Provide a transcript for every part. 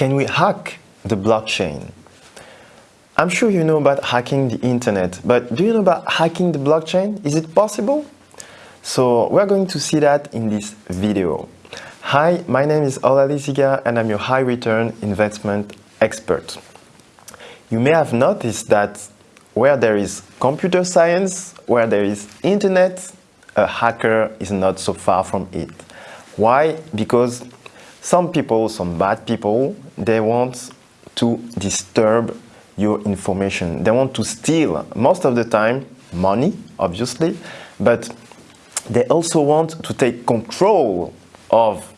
can we hack the blockchain? I'm sure you know about hacking the internet, but do you know about hacking the blockchain? Is it possible? So we're going to see that in this video. Hi, my name is Olali Ziga and I'm your high return investment expert. You may have noticed that where there is computer science, where there is internet, a hacker is not so far from it. Why? Because some people, some bad people, they want to disturb your information. They want to steal, most of the time, money, obviously, but they also want to take control of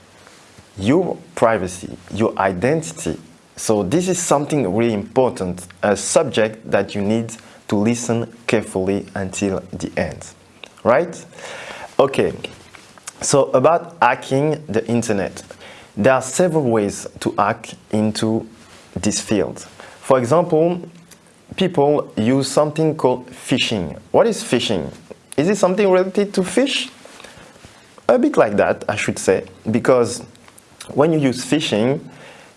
your privacy, your identity. So this is something really important, a subject that you need to listen carefully until the end, right? Okay, so about hacking the internet. There are several ways to hack into this field. For example, people use something called phishing. What is phishing? Is it something related to fish? A bit like that, I should say, because when you use phishing,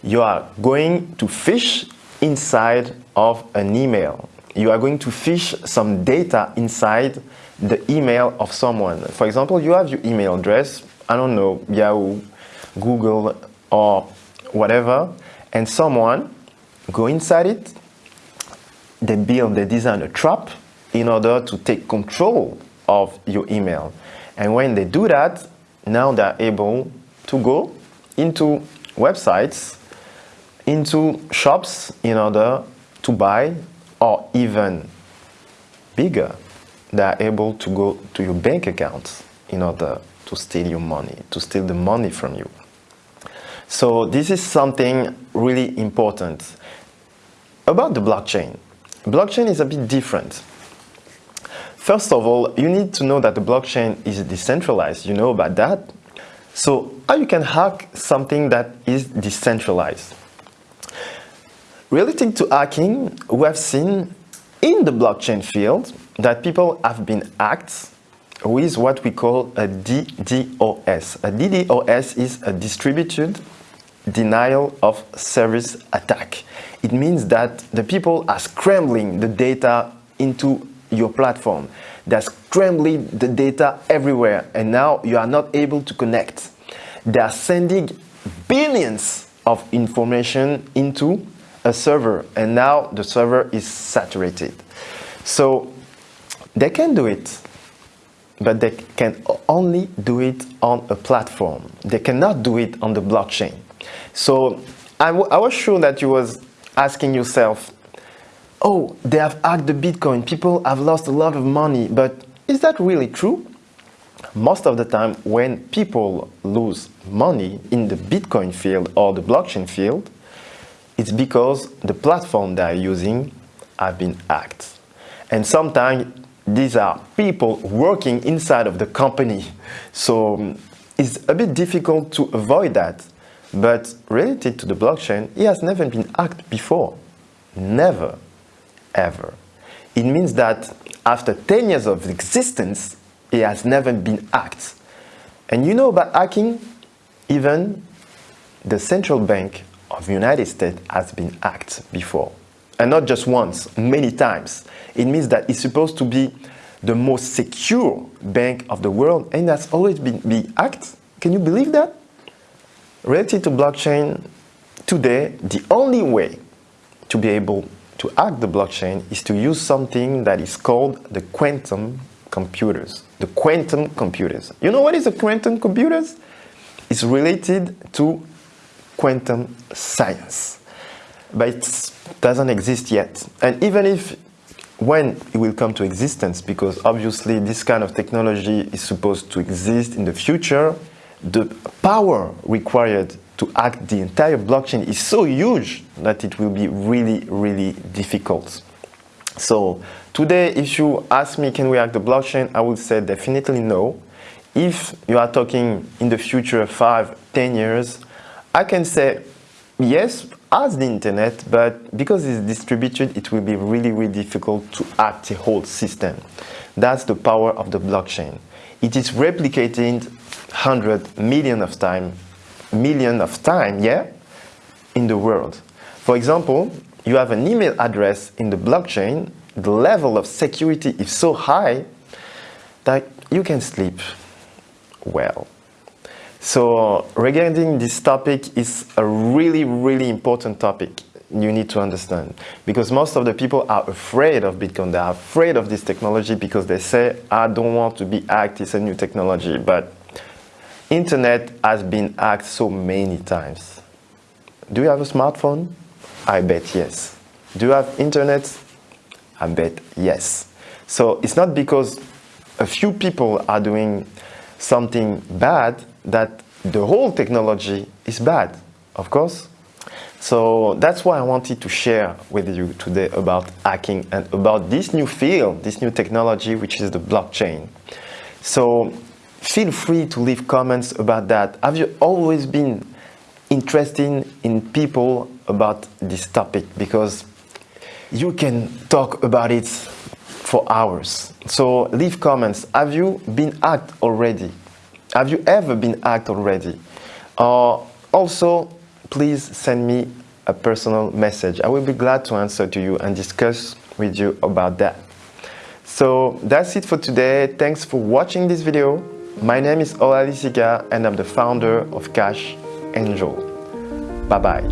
you are going to fish inside of an email. You are going to fish some data inside the email of someone. For example, you have your email address, I don't know, Yahoo, Google, or whatever, and someone go inside it, they build, they design a trap in order to take control of your email. And when they do that, now they're able to go into websites, into shops in order to buy or even bigger, they're able to go to your bank account in order to steal your money, to steal the money from you. So this is something really important. About the blockchain. Blockchain is a bit different. First of all, you need to know that the blockchain is decentralized. You know about that? So how you can hack something that is decentralized? Relating to hacking, we have seen in the blockchain field that people have been hacked with what we call a DDoS. A DDoS is a distributed denial of service attack. It means that the people are scrambling the data into your platform. They're scrambling the data everywhere and now you are not able to connect. They are sending billions of information into a server and now the server is saturated. So they can do it, but they can only do it on a platform. They cannot do it on the blockchain. So I, was sure that you was asking yourself, oh, they have hacked the Bitcoin, people have lost a lot of money, but is that really true? Most of the time when people lose money in the Bitcoin field or the blockchain field, it's because the platform they are using have been hacked. And sometimes these are people working inside of the company. So it's a bit difficult to avoid that. But related to the blockchain, it has never been hacked before. Never, ever. It means that after 10 years of existence, it has never been hacked. And you know about hacking? Even the central bank of the United States has been hacked before. And not just once, many times. It means that it's supposed to be the most secure bank of the world and that's always been, been hacked. Can you believe that? Related to blockchain, today the only way to be able to hack the blockchain is to use something that is called the quantum computers. The quantum computers. You know what is a quantum computers? It's related to quantum science. But it doesn't exist yet. And even if when it will come to existence, because obviously this kind of technology is supposed to exist in the future, the power required to act the entire blockchain is so huge that it will be really, really difficult. So today, if you ask me, can we hack the blockchain? I would say definitely no. If you are talking in the future, five, ten years, I can say yes, as the internet, but because it's distributed, it will be really, really difficult to hack the whole system. That's the power of the blockchain. It is replicated 100 million of time, million of time, yeah? in the world. For example, you have an email address in the blockchain, the level of security is so high that you can sleep well. So regarding this topic is a really, really important topic you need to understand because most of the people are afraid of Bitcoin. They are afraid of this technology because they say, I don't want to be hacked, it's a new technology. But internet has been hacked so many times. Do you have a smartphone? I bet yes. Do you have internet? I bet yes. So it's not because a few people are doing something bad that the whole technology is bad, of course. So that's why I wanted to share with you today about hacking and about this new field, this new technology, which is the blockchain. So feel free to leave comments about that. Have you always been interested in people about this topic? Because you can talk about it for hours. So leave comments. Have you been hacked already? Have you ever been hacked already? Uh, also, please send me a personal message. I will be glad to answer to you and discuss with you about that. So that's it for today. Thanks for watching this video. My name is Ola Lisika and I'm the founder of Cash Angel. Bye-bye.